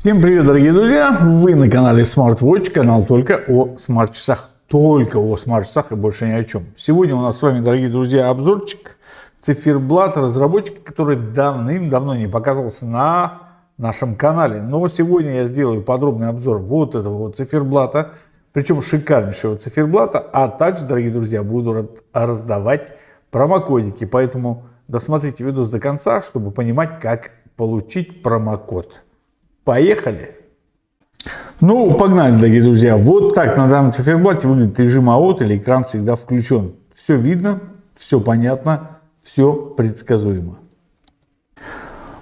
Всем привет, дорогие друзья! Вы на канале SmartWatch, канал только о смарт-часах. Только о смарт-часах и больше ни о чем. Сегодня у нас с вами, дорогие друзья, обзорчик циферблат разработчика, который давным-давно не показывался на нашем канале. Но сегодня я сделаю подробный обзор вот этого вот циферблата, причем шикарнейшего циферблата, а также, дорогие друзья, буду раздавать промокодики. Поэтому досмотрите видос до конца, чтобы понимать, как получить промокод. Поехали! Ну, погнали, дорогие друзья. Вот так на данном циферблате выглядит режим АОТ или экран всегда включен. Все видно, все понятно, все предсказуемо.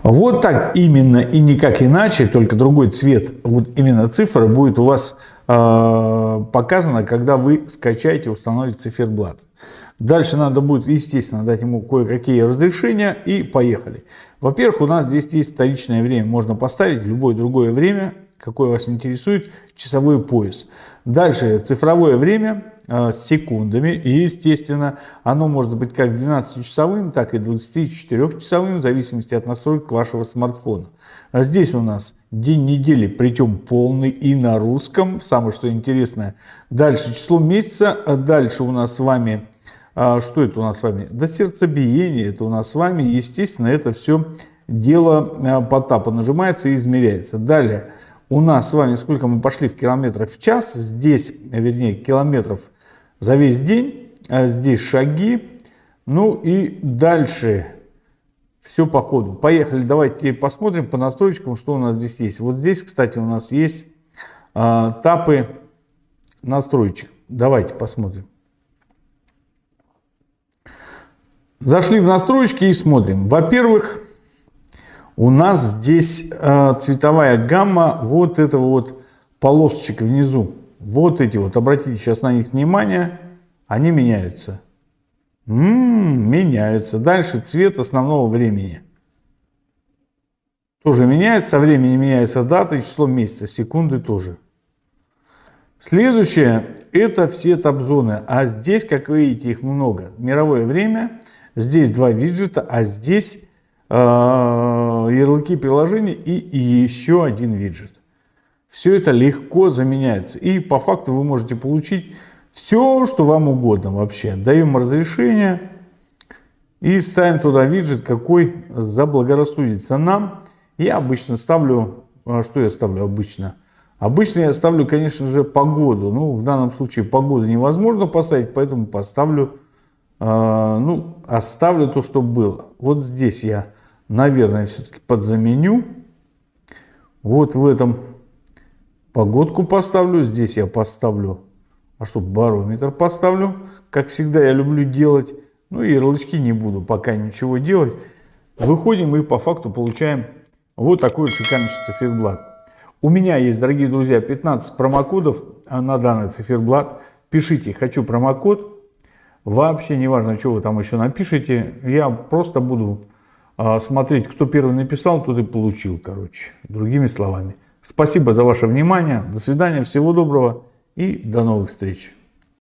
Вот так именно и никак иначе, только другой цвет, вот именно цифра будет у вас э, показана, когда вы скачаете, установите циферблат. Дальше надо будет, естественно, дать ему кое-какие разрешения и поехали. Во-первых, у нас здесь есть вторичное время. Можно поставить любое другое время, какое вас интересует, часовой пояс. Дальше цифровое время э, с секундами. И, естественно, оно может быть как 12-часовым, так и 24-часовым, в зависимости от настроек вашего смартфона. А здесь у нас день недели, причем полный и на русском. Самое что интересное. Дальше число месяца. А дальше у нас с вами а что это у нас с вами? Да сердцебиение, это у нас с вами, естественно, это все дело а, по тапу нажимается и измеряется. Далее, у нас с вами, сколько мы пошли в километрах в час, здесь, вернее, километров за весь день, а здесь шаги, ну и дальше все по ходу. Поехали, давайте посмотрим по настройкам, что у нас здесь есть. Вот здесь, кстати, у нас есть а, тапы настроечек. Давайте посмотрим. Зашли в настройки и смотрим. Во-первых, у нас здесь э, цветовая гамма вот этого вот полосочек внизу. Вот эти вот, обратите сейчас на них внимание, они меняются. М -м, меняются. Дальше цвет основного времени. Тоже меняется, со времени меняется дата и число месяца, секунды тоже. Следующее, это все тап-зоны. А здесь, как видите, их много. Мировое время – Здесь два виджета, а здесь э, ярлыки приложений и, еще один виджет. Все это легко заменяется. И по факту вы можете получить все, что вам угодно вообще. Даем разрешение и ставим туда виджет, какой заблагорассудится нам. Я обычно ставлю, а что я ставлю обычно? Обычно я ставлю, конечно же, погоду. Ну, в данном случае погоду невозможно поставить, поэтому поставлю а, ну, оставлю то, что было. Вот здесь я, наверное, все-таки подзаменю. Вот в этом погодку поставлю. Здесь я поставлю, а что, барометр поставлю. Как всегда я люблю делать. Ну и ярлычки не буду пока ничего делать. Выходим и по факту получаем вот такой вот шикарный циферблат. У меня есть, дорогие друзья, 15 промокодов на данный циферблат. Пишите «Хочу промокод», Вообще не важно, что вы там еще напишите, я просто буду а, смотреть, кто первый написал, тот и получил, короче, другими словами. Спасибо за ваше внимание, до свидания, всего доброго и до новых встреч.